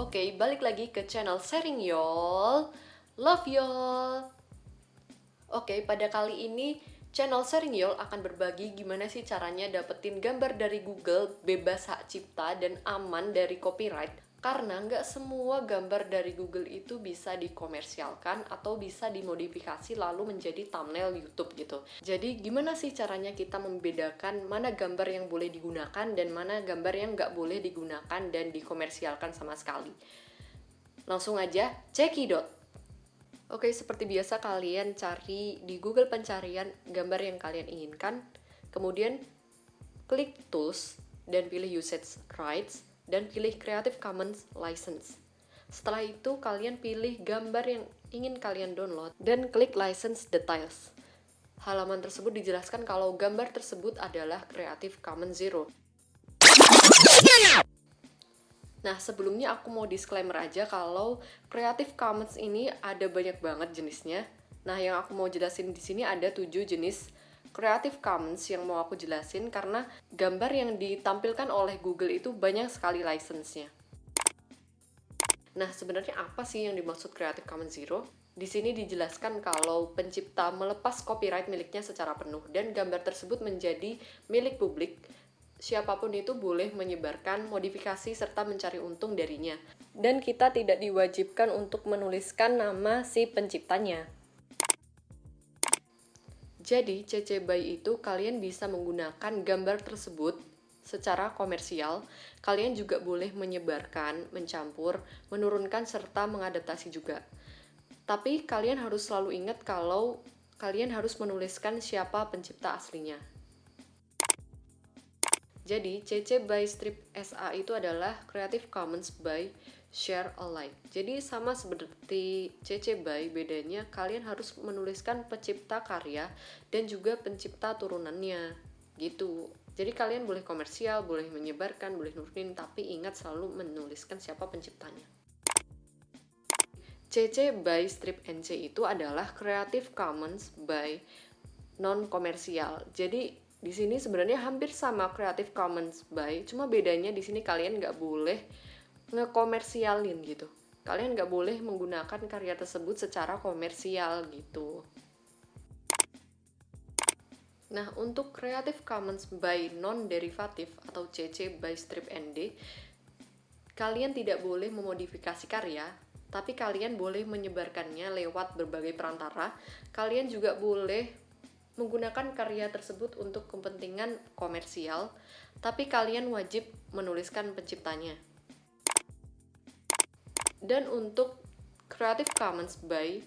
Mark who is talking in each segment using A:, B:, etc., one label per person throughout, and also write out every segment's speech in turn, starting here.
A: Oke, balik lagi ke channel sharing y'all. Love y'all. Oke, pada kali ini channel sharing y'all akan berbagi gimana sih caranya dapetin gambar dari Google bebas hak cipta dan aman dari copyright karena nggak semua gambar dari Google itu bisa dikomersialkan atau bisa dimodifikasi lalu menjadi thumbnail YouTube gitu. Jadi gimana sih caranya kita membedakan mana gambar yang boleh digunakan dan mana gambar yang nggak boleh digunakan dan dikomersialkan sama sekali. Langsung aja cekidot. Oke, seperti biasa kalian cari di Google pencarian gambar yang kalian inginkan, kemudian klik tools dan pilih usage rights dan pilih Creative Commons License. Setelah itu, kalian pilih gambar yang ingin kalian download dan klik License Details. Halaman tersebut dijelaskan kalau gambar tersebut adalah Creative Commons Zero. Nah, sebelumnya aku mau disclaimer aja kalau Creative Commons ini ada banyak banget jenisnya. Nah, yang aku mau jelasin di sini ada 7 jenis Creative Commons yang mau aku jelasin karena gambar yang ditampilkan oleh Google itu banyak sekali license-nya. Nah, sebenarnya apa sih yang dimaksud Creative Commons Zero? Di sini dijelaskan kalau pencipta melepas copyright miliknya secara penuh dan gambar tersebut menjadi milik publik. Siapa pun itu boleh menyebarkan modifikasi serta mencari untung darinya. Dan kita tidak diwajibkan untuk menuliskan nama si penciptanya. Jadi, CC BY itu kalian bisa menggunakan gambar tersebut secara komersial. Kalian juga boleh menyebarkan, mencampur, menurunkan, serta mengadaptasi juga. Tapi kalian harus selalu ingat kalau kalian harus menuliskan siapa pencipta aslinya. Jadi, CC BY Strip SA itu adalah Creative Commons by share alike. Jadi sama seperti CC BY, bedanya kalian harus menuliskan pencipta karya dan juga pencipta turunannya gitu. Jadi kalian boleh komersial, boleh menyebarkan, boleh nurunin, tapi ingat selalu menuliskan siapa penciptanya. CC by Strip NC itu adalah Creative Commons by non komersial. Jadi di sini sebenarnya hampir sama Creative Commons by, cuma bedanya di sini kalian nggak boleh ngekomersialin gitu. Kalian nggak boleh menggunakan karya tersebut secara komersial gitu. Nah, untuk Creative Commons by non-derivative atau CC by strip ND, kalian tidak boleh memodifikasi karya, tapi kalian boleh menyebarkannya lewat berbagai perantara. Kalian juga boleh menggunakan karya tersebut untuk kepentingan komersial, tapi kalian wajib menuliskan penciptanya. Dan untuk Creative Commons by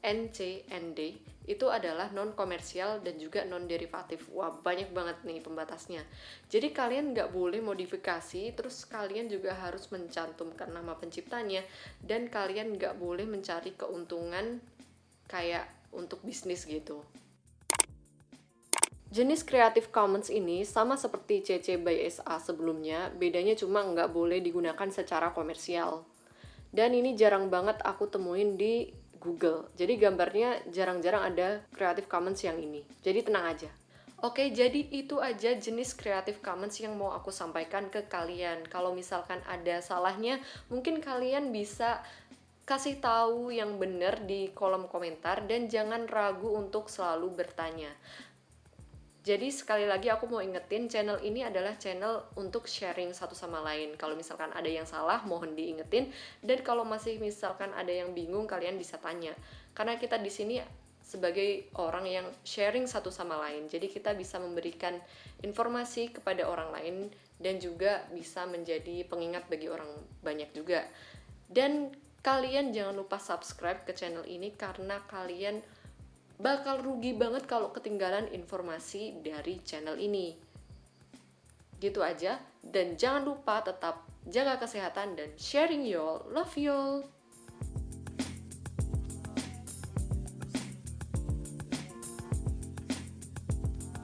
A: NCND itu adalah non komersial dan juga non derivatif. Wah banyak banget nih pembatasnya. Jadi kalian nggak boleh modifikasi, terus kalian juga harus mencantumkan nama penciptanya dan kalian nggak boleh mencari keuntungan kayak untuk bisnis gitu. Jenis Creative Commons ini sama seperti CC by SA sebelumnya, bedanya cuma nggak boleh digunakan secara komersial dan ini jarang banget aku temuin di Google. Jadi gambarnya jarang-jarang ada Creative Commons yang ini. Jadi tenang aja. Oke, jadi itu aja jenis Creative Commons yang mau aku sampaikan ke kalian. Kalau misalkan ada salahnya, mungkin kalian bisa kasih tahu yang benar di kolom komentar dan jangan ragu untuk selalu bertanya. Jadi sekali lagi aku mau ingetin channel ini adalah channel untuk sharing satu sama lain. Kalau misalkan ada yang salah mohon diingetin dan kalau masih misalkan ada yang bingung kalian bisa tanya. Karena kita di sini sebagai orang yang sharing satu sama lain. Jadi kita bisa memberikan informasi kepada orang lain dan juga bisa menjadi pengingat bagi orang banyak juga. Dan kalian jangan lupa subscribe ke channel ini karena kalian bakal rugi banget kalau ketinggalan informasi dari channel ini. Gitu aja, dan jangan lupa tetap jaga kesehatan dan sharing y'all. Love y'all!